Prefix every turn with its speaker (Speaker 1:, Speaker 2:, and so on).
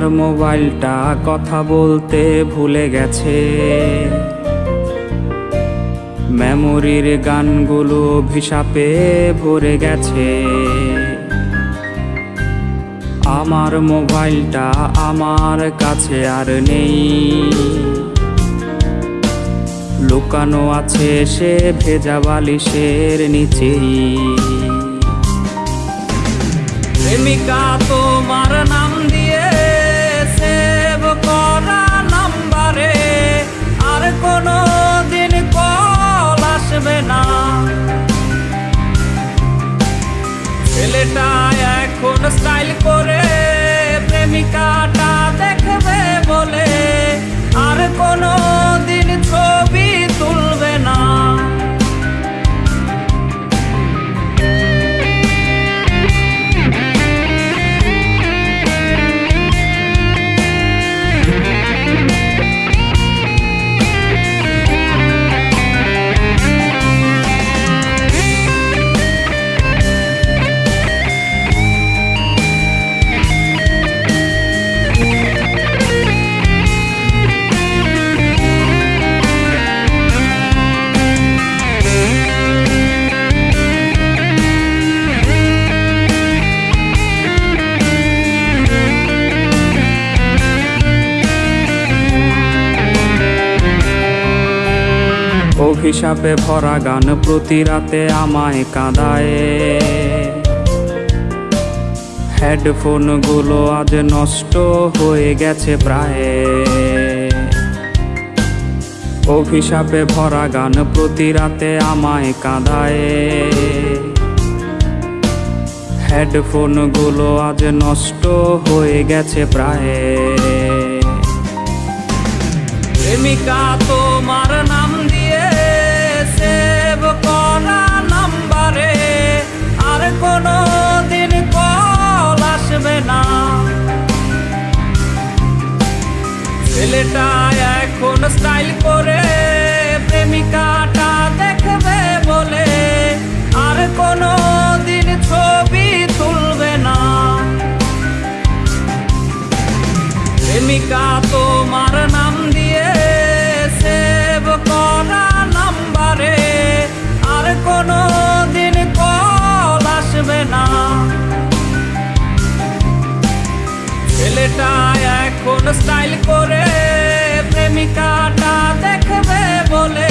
Speaker 1: আমার মোবাইলটা কথা বলতে ভুলে গেছে। মেমোরির গানগুলো ভিসাপে ভরে গেছে। আমার মোবাইলটা আমার কাছে আর নেই। লুকানো আছে সে ভেজা বালিশের নিচেই। প্রেমিকা তোমার ছেলেটা এখন স্টাইল করে অভিশাপে ভরা গান প্রতি রাতে আমায় কাঁদায়। হেডফোনগুলো আজ নষ্ট হয়ে গেছে প্রায়। অভিশাপে ভরা গান প্রতি রাতে আমায় কাঁদায়। হেডফোনগুলো আজ নষ্ট হয়ে গেছে প্রায়। প্রেমিকা, তোমার নাম দিয়ে ছেলেটা এখন স্টাইল করে, প্রেমিকাটা দেখবে বলে। আর কোনো দিন ছবি তুলবে না। প্রেমিকা তোমার নাম দিয়ে সেভ করা নাম্বারে। আর কোনো দিন কল আসবে না। ছেলেটা এখন স্টাইল করে প্রেমিকাটা দেখবে বলে।